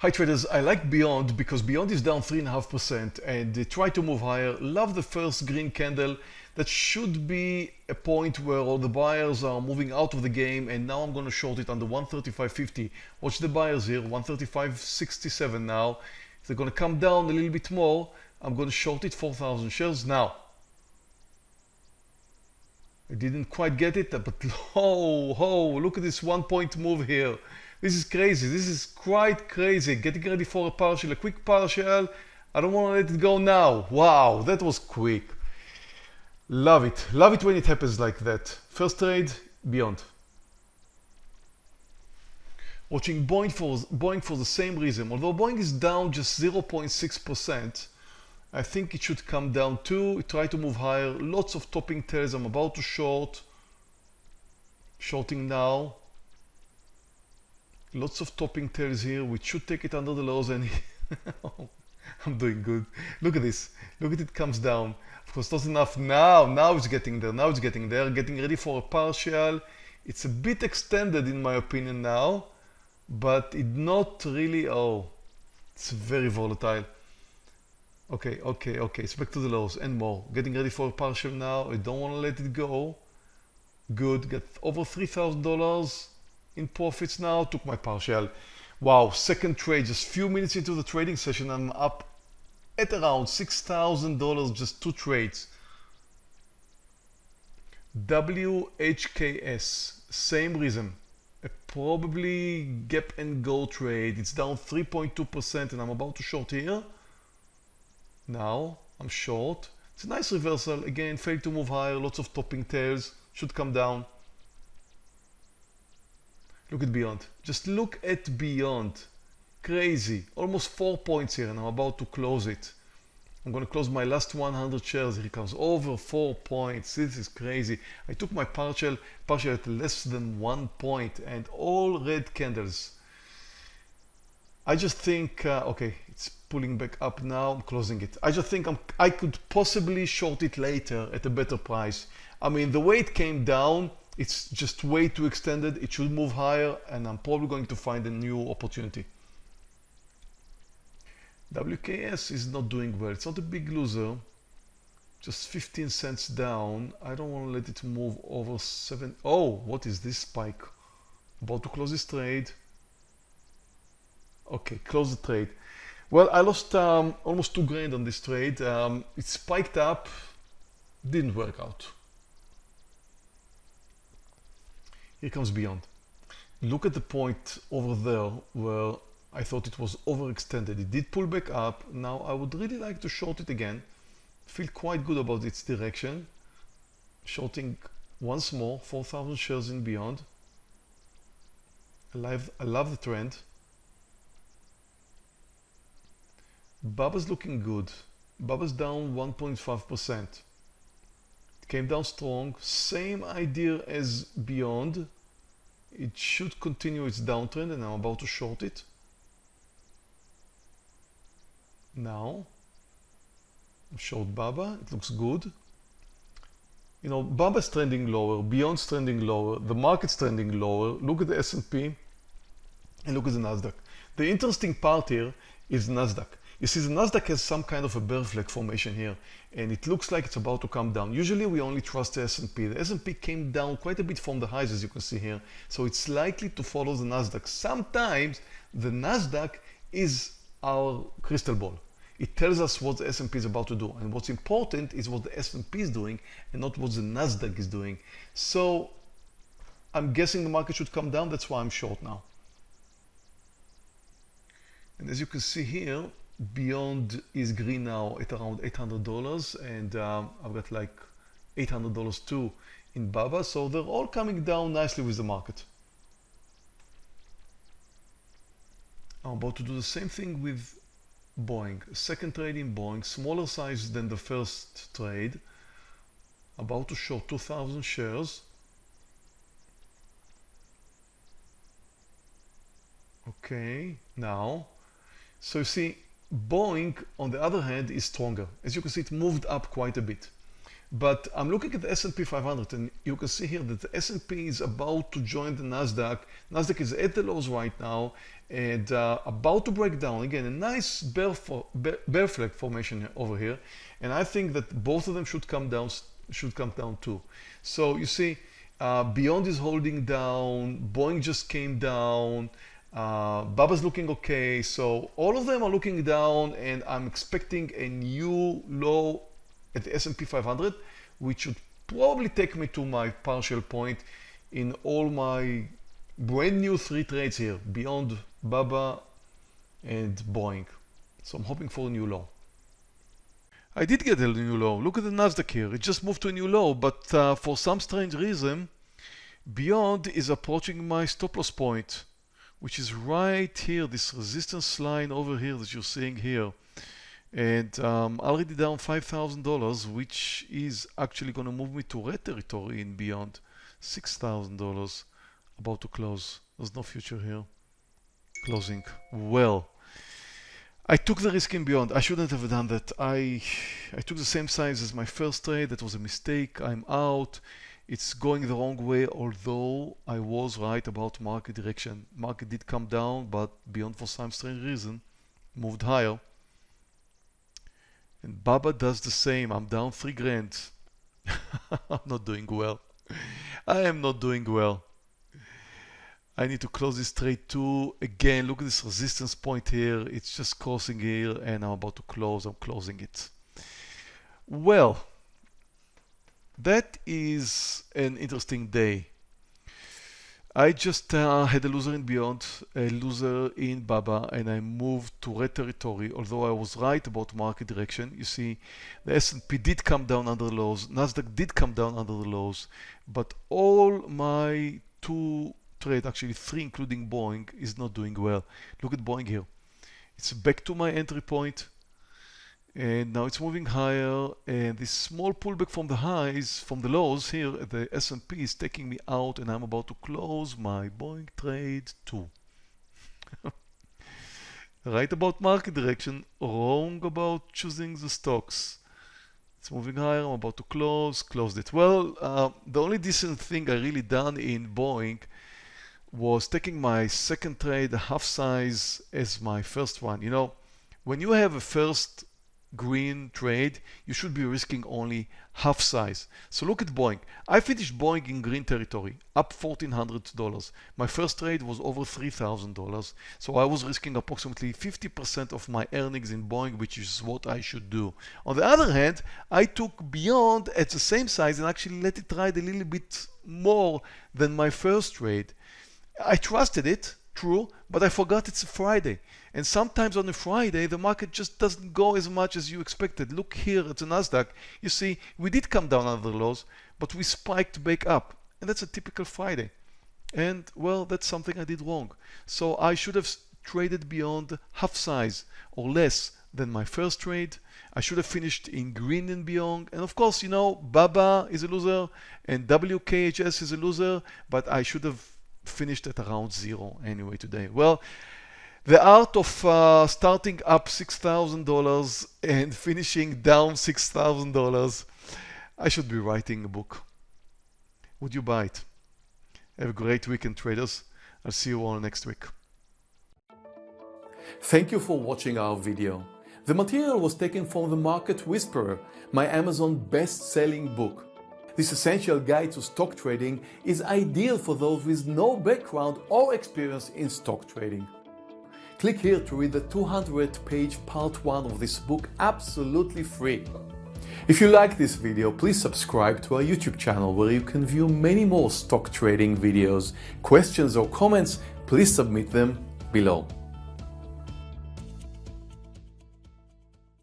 Hi traders, I like Beyond because Beyond is down 3.5% and they try to move higher. Love the first green candle. That should be a point where all the buyers are moving out of the game and now I'm going to short it under 135.50. Watch the buyers here, 135.67 now. If they're going to come down a little bit more, I'm going to short it 4,000 shares now. I didn't quite get it, but oh, oh, look at this one point move here. This is crazy. This is quite crazy. Getting ready for a partial, a quick partial. I don't want to let it go now. Wow, that was quick. Love it. Love it when it happens like that. First trade, beyond. Watching Boeing for, Boeing for the same reason. Although Boeing is down just 0.6%, I think it should come down too. Try to move higher. Lots of topping tails. I'm about to short. Shorting now lots of topping tails here. Which should take it under the lows and I'm doing good. Look at this. Look at it comes down. Of course not enough. Now now it's getting there. Now it's getting there. Getting ready for a partial. It's a bit extended in my opinion now but it not really oh it's very volatile. Okay okay okay. It's back to the lows and more. Getting ready for a partial now. I don't want to let it go. Good. Get over three thousand dollars in profits now, took my partial. Wow, second trade, just a few minutes into the trading session, I'm up at around $6,000, just two trades. WKHS, same reason. A probably gap and go trade. It's down 3.2% and I'm about to short here. Now I'm short. It's a nice reversal. Again, failed to move higher, lots of topping tails. Should come down. Look at Beyond. Just look at Beyond. Crazy. Almost four points here and I'm about to close it. I'm going to close my last 100 shares. Here comes over four points. This is crazy. I took my partial, partial at less than one point and all red candles. I just think, uh, okay, it's pulling back up now. I'm closing it. I just think I'm, I could possibly short it later at a better price. I mean, the way it came down, it's just way too extended. It should move higher and I'm probably going to find a new opportunity. WKS is not doing well. It's not a big loser. Just 15 cents down. I don't want to let it move over 7. Oh, what is this spike? About to close this trade. Okay, close the trade. Well, I lost um, almost two grand on this trade. Um, it spiked up, didn't work out. Here comes beyond. Look at the point over there where I thought it was overextended. It did pull back up. Now I would really like to short it again. Feel quite good about its direction. Shorting once more, 4,000 shares in beyond. I love, I love the trend. Baba's looking good. Baba's down 1.5% came down strong same idea as beyond. It should continue its downtrend and I'm about to short it. Now short Baba it looks good. You know Baba's trending lower Beyond's trending lower the market's trending lower. Look at the S&P and look at the Nasdaq. The interesting part here is Nasdaq you see the Nasdaq has some kind of a bear flag formation here and it looks like it's about to come down. Usually we only trust the S&P. The S&P came down quite a bit from the highs as you can see here. So it's likely to follow the Nasdaq. Sometimes the Nasdaq is our crystal ball. It tells us what the S&P is about to do. And what's important is what the S&P is doing and not what the Nasdaq is doing. So I'm guessing the market should come down. That's why I'm short now. And as you can see here, Beyond is green now at around $800 and um, I've got like $800 too in Baba. So they're all coming down nicely with the market. I'm about to do the same thing with Boeing. Second trade in Boeing, smaller size than the first trade. About to short 2,000 shares. Okay, now, so you see Boeing, on the other hand, is stronger. As you can see, it moved up quite a bit. but I'm looking at the S&P 500 and you can see here that the S&P is about to join the Nasdaq. Nasdaq is at the lows right now and uh, about to break down. Again, a nice bear, for, bear, bear flag formation over here. And I think that both of them should come down, should come down too. So you see, uh, Beyond is holding down, Boeing just came down, uh, Baba's looking okay. So all of them are looking down and I'm expecting a new low at the S&P 500, which should probably take me to my partial point in all my brand new three trades here, beyond Baba and Boeing. So I'm hoping for a new low. I did get a new low. Look at the Nasdaq here. It just moved to a new low, but uh, for some strange reason, Beyond is approaching my stop loss point, which is right here, this resistance line over here that you're seeing here. And um, already down $5,000 which is actually going to move me to red territory in beyond $6,000 about to close. There's no future here. Closing well. I took the risk in beyond. I shouldn't have done that. I I took the same size as my first trade. That was a mistake. I'm out it's going the wrong way although I was right about market direction market did come down but beyond for some strange reason moved higher and Baba does the same. I'm down three grand. I'm not doing well. I am not doing well. I need to close this trade too. Again, look at this resistance point here. It's just crossing here and I'm about to close. I'm closing it. Well, that is an interesting day. I just uh, had a loser in Beyond, a loser in Baba, and I moved to red territory, although I was right about market direction. You see, the S&P did come down under the lows, Nasdaq did come down under the lows, but all my two trade, actually three including Boeing, is not doing well. Look at Boeing here. It's back to my entry point and now it's moving higher and this small pullback from the highs from the lows. Here the S&P is taking me out and I'm about to close my Boeing trade too. Right about market direction wrong about choosing the stocks. It's moving higher I'm about to close closed it. Well uh, the only decent thing I really done in Boeing was taking my second trade half size as my first one. You know when you have a first green trade, you should be risking only half size. So look at Boeing. I finished Boeing in green territory, up $1,400. My first trade was over $3,000. So I was risking approximately 50% of my earnings in Boeing, which is what I should do. On the other hand, I took Beyond at the same size and actually let it ride a little bit more than my first trade. I trusted it, true, but I forgot it's a Friday. And sometimes on a Friday, the market just doesn't go as much as you expected. Look here at the Nasdaq. You see, we did come down under the lows, but we spiked back up. And that's a typical Friday. And well, that's something I did wrong. So I should have traded beyond half size or less than my first trade. I should have finished in green and beyond. And of course, you know, Baba is a loser and WKHS is a loser, but I should have finished at around zero anyway today. Well, the art of uh, starting up $6,000 and finishing down $6,000. I should be writing a book. Would you buy it? Have a great weekend, traders. I'll see you all next week. Thank you for watching our video. The material was taken from The Market Whisperer, my Amazon best-selling book. This essential guide to stock trading is ideal for those with no background or experience in stock trading. Click here to read the 200 page part 1 of this book absolutely free. If you like this video, please subscribe to our YouTube channel where you can view many more stock trading videos. Questions or comments, please submit them below.